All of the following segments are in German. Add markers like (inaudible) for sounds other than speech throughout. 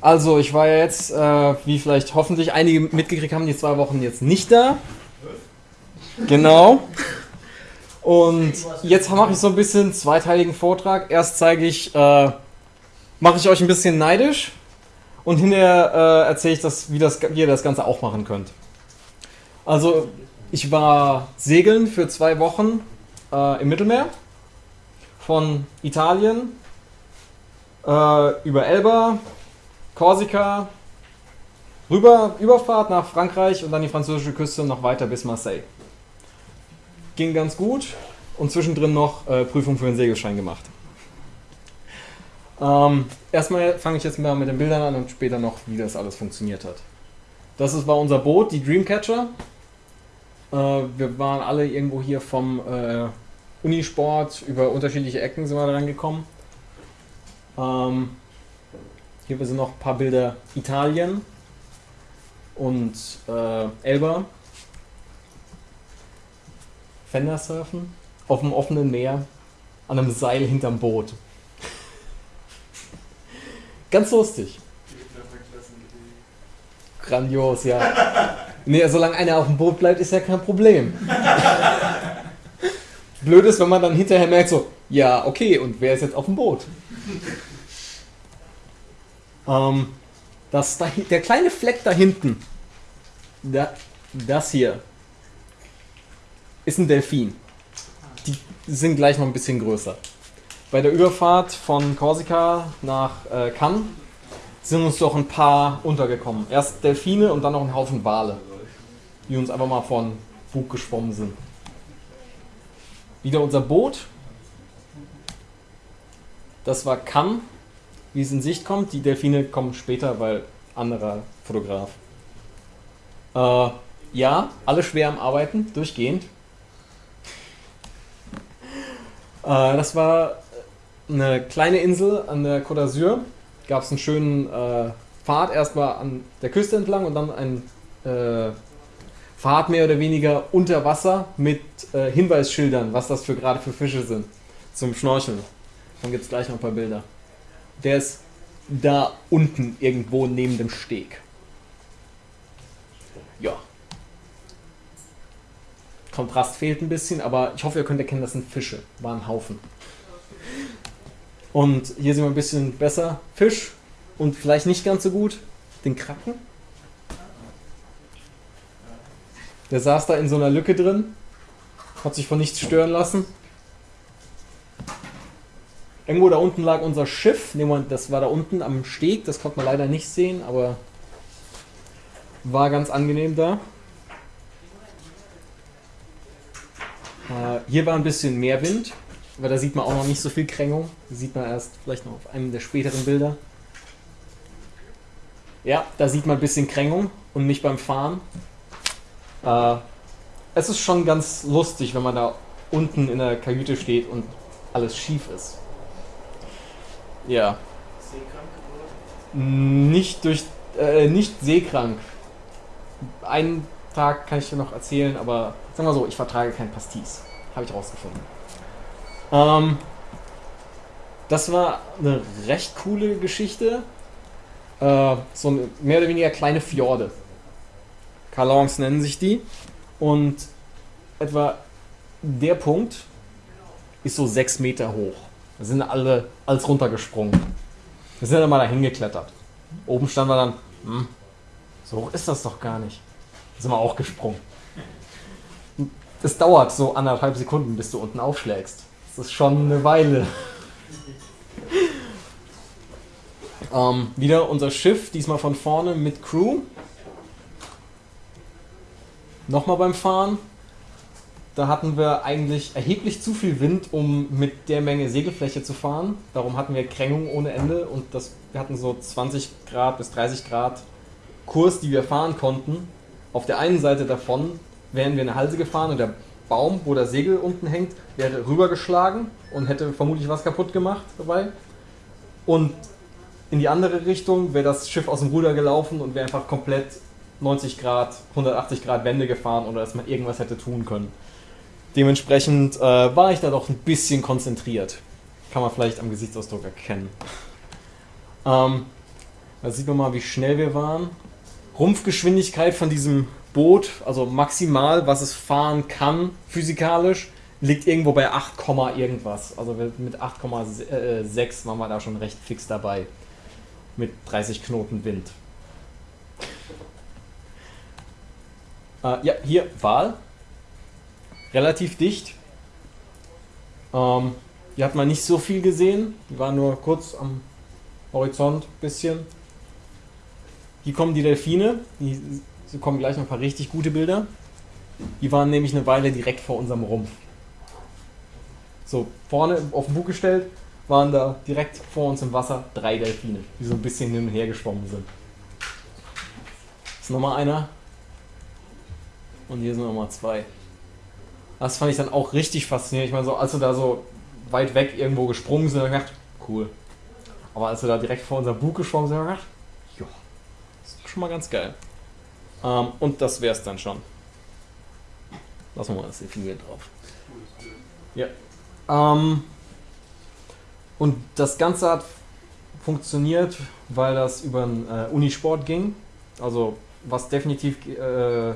Also, ich war ja jetzt, äh, wie vielleicht hoffentlich einige mitgekriegt haben, die zwei Wochen jetzt nicht da. Genau. Und jetzt mache ich so ein bisschen zweiteiligen Vortrag. Erst zeige ich, äh, mache ich euch ein bisschen neidisch und hinterher äh, erzähle ich, das, wie, das, wie ihr das Ganze auch machen könnt. Also, ich war segeln für zwei Wochen äh, im Mittelmeer von Italien äh, über Elba, Korsika, rüber, Überfahrt nach Frankreich und dann die französische Küste noch weiter bis Marseille. Ging ganz gut und zwischendrin noch äh, Prüfung für den Segelschein gemacht. Ähm, erstmal fange ich jetzt mal mit den Bildern an und später noch, wie das alles funktioniert hat. Das ist, war unser Boot, die Dreamcatcher. Äh, wir waren alle irgendwo hier vom äh, Unisport über unterschiedliche Ecken sind wir da rangekommen. Ähm, hier sind noch ein paar Bilder Italien und äh, Elba. Fendersurfen auf dem offenen Meer an einem Seil hinterm Boot. (laughs) Ganz lustig. Grandios, ja. (laughs) Nee, solange einer auf dem Boot bleibt, ist ja kein Problem. (laughs) Blöd ist, wenn man dann hinterher merkt, so, ja, okay, und wer ist jetzt auf dem Boot? Ähm, das, der kleine Fleck da hinten, da, das hier, ist ein Delfin. Die sind gleich noch ein bisschen größer. Bei der Überfahrt von Korsika nach äh, Cannes sind uns doch ein paar untergekommen. Erst Delfine und dann noch ein Haufen Wale, die uns einfach mal von Bug geschwommen sind. Wieder unser Boot. Das war Cannes, wie es in Sicht kommt. Die Delfine kommen später, weil anderer Fotograf. Äh, ja, alle schwer am Arbeiten, durchgehend. Äh, das war eine kleine Insel an der Côte d'Azur. Gab es einen schönen äh, Pfad erstmal an der Küste entlang und dann ein äh, Pfad mehr oder weniger unter Wasser mit äh, Hinweisschildern, was das für gerade für Fische sind zum Schnorcheln. Dann gibt es gleich noch ein paar Bilder. Der ist da unten irgendwo neben dem Steg. Ja. Kontrast fehlt ein bisschen, aber ich hoffe, ihr könnt erkennen, das sind Fische. War ein Haufen. Und hier sehen wir ein bisschen besser Fisch und vielleicht nicht ganz so gut den Kraken. Der saß da in so einer Lücke drin, hat sich von nichts stören lassen. Irgendwo da unten lag unser Schiff, das war da unten am Steg, das konnte man leider nicht sehen, aber war ganz angenehm da. Äh, hier war ein bisschen mehr Wind, weil da sieht man auch noch nicht so viel Krängung. Das sieht man erst vielleicht noch auf einem der späteren Bilder. Ja, da sieht man ein bisschen Krängung und nicht beim Fahren. Äh, es ist schon ganz lustig, wenn man da unten in der Kajüte steht und alles schief ist. Ja. Seekrank geworden? Nicht durch, äh, nicht seekrank. Einen Tag kann ich dir noch erzählen, aber sagen wir so, ich vertrage kein Pastis. Habe ich rausgefunden. Ähm, das war eine recht coole Geschichte. Äh, so eine mehr oder weniger kleine Fjorde. Kalons nennen sich die. Und etwa der Punkt ist so sechs Meter hoch. Da sind alle alles runtergesprungen. Wir sind dann mal dahin geklettert. Oben stand wir dann, hm, so hoch ist das doch gar nicht. Da sind wir auch gesprungen. Es dauert so anderthalb Sekunden, bis du unten aufschlägst. Das ist schon eine Weile. ähm, wieder unser Schiff, diesmal von vorne mit Crew. Nochmal beim Fahren. Da hatten wir eigentlich erheblich zu viel Wind, um mit der Menge Segelfläche zu fahren. Darum hatten wir Krängung ohne Ende und das, wir hatten so 20 Grad bis 30 Grad Kurs, die wir fahren konnten. Auf der einen Seite davon wären wir eine Halse gefahren und der Baum, wo das Segel unten hängt, wäre rübergeschlagen und hätte vermutlich was kaputt gemacht dabei. Und in die andere Richtung wäre das Schiff aus dem Ruder gelaufen und wäre einfach komplett 90 Grad, 180 Grad Wände gefahren oder dass man irgendwas hätte tun können. Dementsprechend äh, war ich da doch ein bisschen konzentriert. Kann man vielleicht am Gesichtsausdruck erkennen. (laughs) Ähm, Da sieht man mal, wie schnell wir waren. Rumpfgeschwindigkeit von diesem Boot, also maximal, was es fahren kann, physikalisch, liegt irgendwo bei 8, irgendwas. Also mit 8,6 waren wir da schon recht fix dabei. Mit 30 Knoten Wind. Äh, ja, hier Wahl. Relativ dicht. Ähm, hier hat man nicht so viel gesehen. Die waren nur kurz am Horizont, bisschen. Hier kommen die Delfine. Die, sie kommen gleich noch ein paar richtig gute Bilder. Die waren nämlich eine Weile direkt vor unserem Rumpf. So, vorne auf den Bug gestellt, waren da direkt vor uns im Wasser drei Delfine, die so ein bisschen hin und her geschwommen sind. Ist nochmal einer. Und hier sind nochmal zwei. Das fand ich dann auch richtig faszinierend. Ich meine, so, als wir da so weit weg irgendwo gesprungen sind, habe ich gedacht, cool. Aber als wir da direkt vor unserem Bug geschwommen sind, habe ich gedacht, ja, das ist schon mal ganz geil. Ähm, und das wäre es dann schon. Lassen wir mal das Delfin wieder drauf. Ja. Ähm, und das Ganze hat funktioniert, weil das über einen äh, Unisport ging. Also was definitiv äh,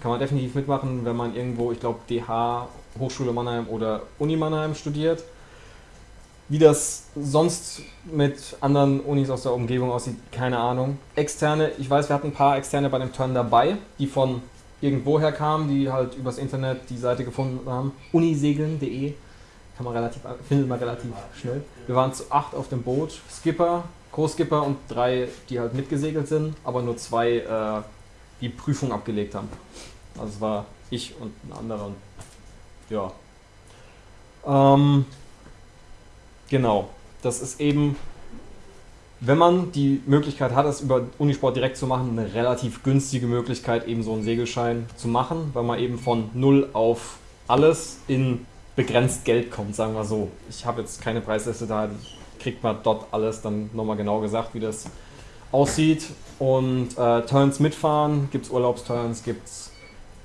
kann man definitiv mitmachen, wenn man irgendwo, ich glaube DH, Hochschule Mannheim oder Uni Mannheim studiert. Wie das sonst mit anderen Unis aus der Umgebung aussieht, keine Ahnung. Externe, ich weiß, wir hatten ein paar Externe bei dem Turn dabei, die von irgendwoher kamen, die halt übers Internet die Seite gefunden haben. Unisegeln.de kann man relativ, findet man relativ schnell. Wir waren zu acht auf dem Boot, Skipper, Co-Skipper und drei, die halt mitgesegelt sind, aber nur zwei äh, die Prüfung abgelegt haben. Also es war ich und ein anderer. Ja. Ähm, genau. Das ist eben, wenn man die Möglichkeit hat, es über Unisport direkt zu machen, eine relativ günstige Möglichkeit, eben so einen Segelschein zu machen, weil man eben von null auf alles in begrenzt Geld kommt, sagen wir so. Ich habe jetzt keine Preisliste da, kriegt man dort alles dann nochmal genau gesagt, wie das aussieht. Und äh, Turns mitfahren, gibt es Urlaubsturns, gibt es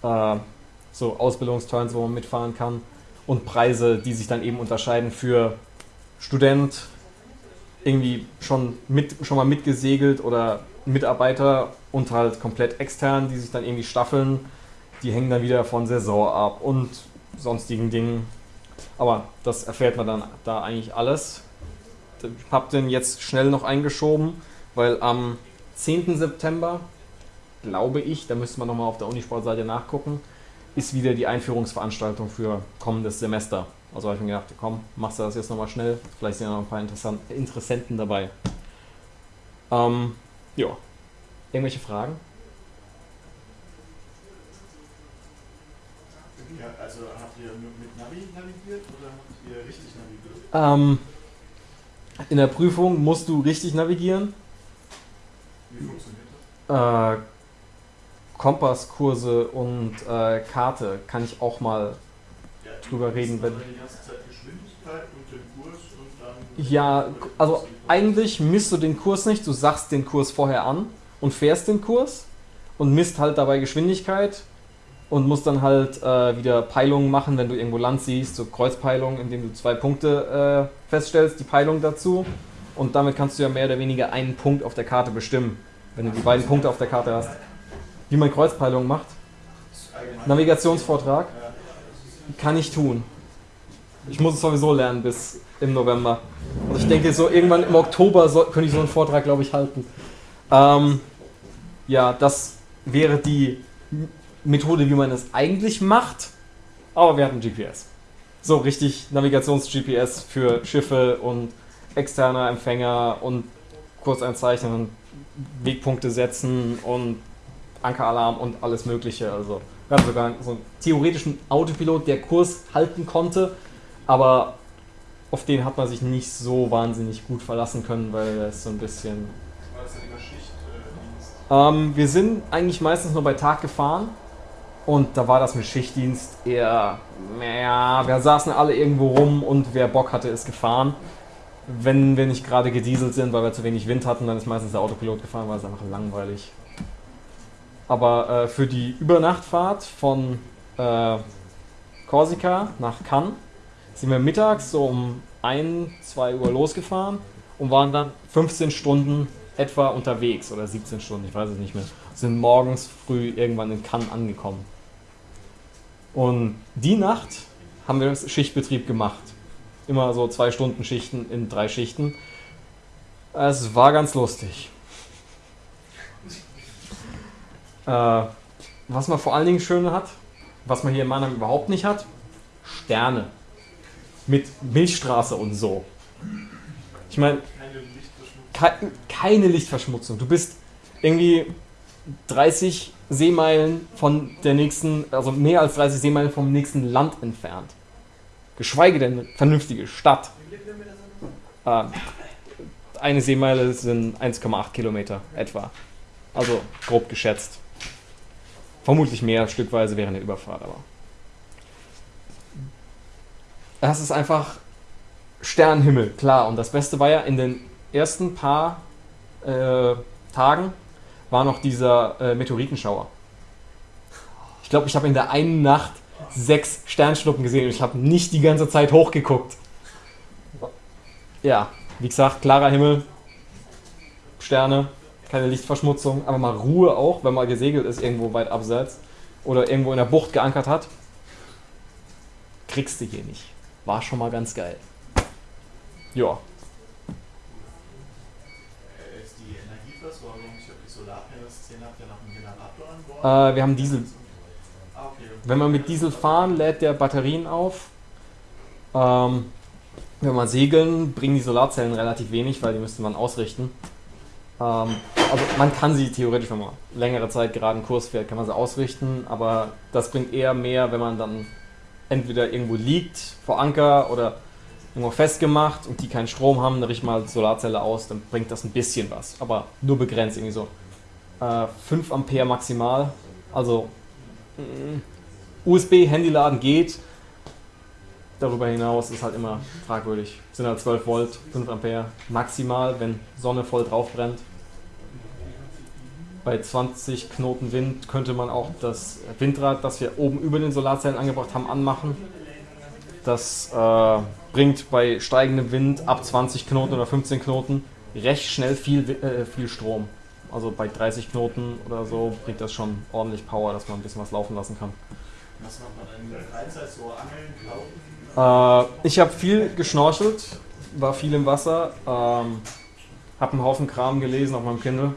äh, so Ausbildungsturns, wo man mitfahren kann. Und Preise, die sich dann eben unterscheiden für Student, irgendwie schon, mit, schon mal mitgesegelt oder Mitarbeiter und halt komplett extern, die sich dann irgendwie staffeln. Die hängen dann wieder von Saison ab und sonstigen Dingen. Aber das erfährt man dann da eigentlich alles. Ich habe den jetzt schnell noch eingeschoben, weil am 10. September, glaube ich, da müsste man nochmal auf der Unisportseite nachgucken, ist wieder die Einführungsveranstaltung für kommendes Semester. Also habe ich mir gedacht, komm, machst du das jetzt nochmal schnell. Vielleicht sind ja noch ein paar Interessenten dabei. Ähm, ja. Irgendwelche Fragen? Ja, also habt ihr mit Navi navigiert oder habt ihr richtig navigiert? Ähm, in der Prüfung musst du richtig navigieren. Wie funktioniert das? Äh, Kompasskurse und äh, Karte kann ich auch mal Ja, drüber reden, wenn- die ganze Zeit Geschwindigkeit und den Kurs und dann. Ja, also eigentlich misst du den Kurs nicht, du sagst den Kurs vorher an und fährst den Kurs und misst halt dabei Geschwindigkeit und musst dann halt äh, wieder Peilungen machen, wenn du irgendwo Land siehst, so Kreuzpeilungen, indem du zwei Punkte äh, feststellst, die Peilung dazu und damit kannst du ja mehr oder weniger einen Punkt auf der Karte bestimmen, wenn du die beiden Punkte auf der Karte hast. Wie man Kreuzpeilungen macht, Navigationsvortrag, kann ich tun. Ich muss es sowieso lernen bis im November. Also ich denke, so irgendwann im Oktober soll, könnte ich so einen Vortrag, glaube ich, halten. Ähm, ja, das wäre die Methode, wie man es eigentlich macht. Aber wir hatten GPS. So richtig Navigations-GPS für Schiffe und externe Empfänger und Kurseinzeichnen und Wegpunkte setzen und Ankeralarm und alles mögliche. Also wir hatten sogar so einen theoretischen Autopilot, der Kurs halten konnte, aber auf den hat man sich nicht so wahnsinnig gut verlassen können, weil er ist so ein bisschen. War das immer Schichtdienst? Ähm, wir sind eigentlich meistens nur bei Tag gefahren und da war das mit Schichtdienst eher. Ja, wir saßen alle irgendwo rum und wer Bock hatte, ist gefahren. Wenn wir nicht gerade gedieselt sind, weil wir zu wenig Wind hatten, dann ist meistens der Autopilot gefahren, weil es einfach langweilig. Aber äh, für die Übernachtfahrt von äh, Korsika nach Cannes sind wir mittags so um 1, 2 Uhr losgefahren und waren dann 15 Stunden etwa unterwegs oder 17 Stunden, ich weiß es nicht mehr. Sind morgens früh irgendwann in Cannes angekommen. Und die Nacht haben wir Schichtbetrieb gemacht. Immer so zwei Stunden Schichten in drei Schichten. Es war ganz lustig. Äh, was man vor allen Dingen schön hat, was man hier in Mannheim überhaupt nicht hat, Sterne. Mit Milchstraße und so. Ich meine, Keine Lichtverschmutzung. ke keine Lichtverschmutzung. Du bist irgendwie 30 Seemeilen von der nächsten, also mehr als 30 Seemeilen vom nächsten Land entfernt. Geschweige denn eine vernünftige Stadt. Äh, eine Seemeile sind 1,8 Kilometer etwa. Also grob geschätzt. Vermutlich mehr stückweise während der Überfahrt, aber. Das ist einfach Sternenhimmel, klar. Und das Beste war ja, in den ersten paar äh, Tagen war noch dieser äh, Meteoritenschauer. Ich glaube, ich habe in der einen Nacht sechs Sternschnuppen gesehen und ich habe nicht die ganze Zeit hochgeguckt. Ja, wie gesagt, klarer Himmel, Sterne, keine Lichtverschmutzung, aber mal Ruhe auch, wenn man gesegelt ist irgendwo weit abseits oder irgendwo in der Bucht geankert hat. Kriegst du hier nicht. War schon mal ganz geil. Ja, wir haben Diesel. Ah. Wenn wir mit Diesel fahren, lädt der Batterien auf. Ähm, wenn wir segeln, bringen die Solarzellen relativ wenig, weil die müsste man ausrichten. Ähm, also man kann sie theoretisch, wenn man längere Zeit geraden Kurs fährt, kann man sie ausrichten, aber das bringt eher mehr, wenn man dann entweder irgendwo liegt, vor Anker oder irgendwo festgemacht und die keinen Strom haben, dann richte mal die Solarzelle aus, dann bringt das ein bisschen was, aber nur begrenzt irgendwie so. Äh, 5 Ampere maximal, also mm, USB-Handyladen geht. Darüber hinaus ist halt immer fragwürdig. Sind halt 12 Volt, 5 Ampere maximal, wenn Sonne voll drauf brennt. Bei 20 Knoten Wind könnte man auch das Windrad, das wir oben über den Solarzellen angebracht haben, anmachen. Das äh, bringt bei steigendem Wind ab 20 Knoten oder 15 Knoten recht schnell viel, äh, viel Strom. Also bei 30 Knoten oder so bringt das schon ordentlich Power, dass man ein bisschen was laufen lassen kann. Was macht man in der Freizeit so? Angeln, tauchen? Äh, ich habe viel geschnorchelt, war viel im Wasser, ähm, habe einen Haufen Kram gelesen auf meinem Kindle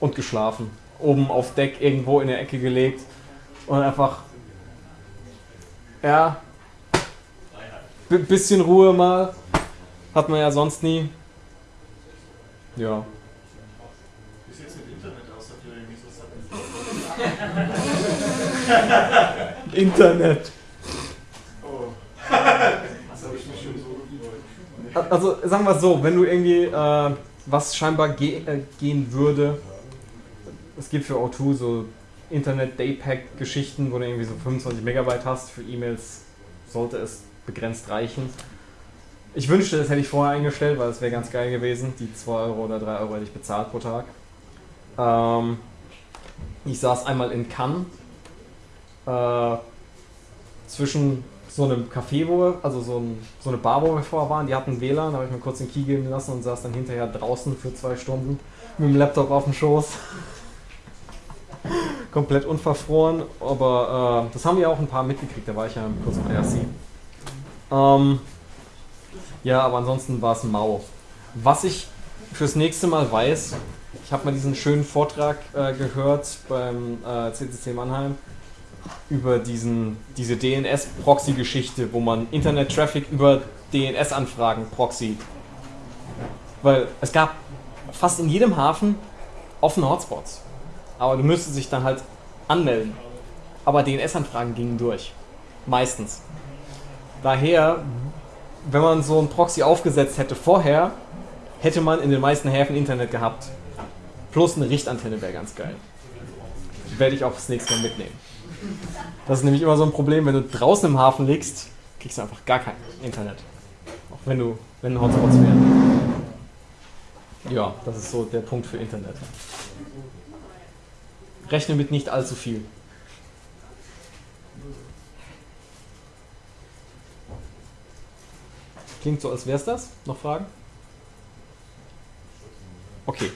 und geschlafen. Oben auf Deck irgendwo in der Ecke gelegt und einfach, ja, bi- bisschen Ruhe mal. Hat man ja sonst nie. Ja. Wie sieht es mit Internet aus? Habt ihr irgendwie so Sachen? (laughs) Internet. Oh. (laughs) Also sagen wir es so, wenn du irgendwie äh, was scheinbar ge äh, gehen würde, es gibt für O2 so Internet-Daypack-Geschichten, wo du irgendwie so 25 Megabyte hast. Für E-Mails sollte es begrenzt reichen. Ich wünschte, das hätte ich vorher eingestellt, weil es wäre ganz geil gewesen. Die 2 Euro oder 3 Euro hätte ich bezahlt pro Tag. Ähm, ich saß einmal in Cannes äh, zwischen so einem Café, wo wir, also so, ein, so eine Bar, wo wir vorher waren, die hatten WLAN, da habe ich mir kurz den Key geben lassen und saß dann hinterher draußen für zwei Stunden mit dem Laptop auf dem Schoß. (laughs) Komplett unverfroren, aber äh, das haben ja auch ein paar mitgekriegt, da war ich ja kurz im IRC. Ähm, ja, aber ansonsten war es mau. Was ich fürs nächste Mal weiß, ich habe mal diesen schönen Vortrag äh, gehört beim äh, CCC Mannheim über diesen, diese DNS-Proxy-Geschichte, wo man Internet-Traffic über DNS-Anfragen proxy. Weil es gab fast in jedem Hafen offene Hotspots. Aber du müsstest dich dann halt anmelden. Aber DNS-Anfragen gingen durch. Meistens. Daher, wenn man so ein Proxy aufgesetzt hätte vorher, hätte man in den meisten Häfen Internet gehabt. Plus eine Richtantenne wäre ganz geil. Werde ich auch das nächste Mal mitnehmen. Das ist nämlich immer so ein Problem, wenn du draußen im Hafen liegst, kriegst du einfach gar kein Internet. Auch wenn du, wenn Hotspots wären. Ja, das ist so der Punkt für Internet. Rechne mit nicht allzu viel. Klingt so, als wär's das. Noch Fragen? Okay.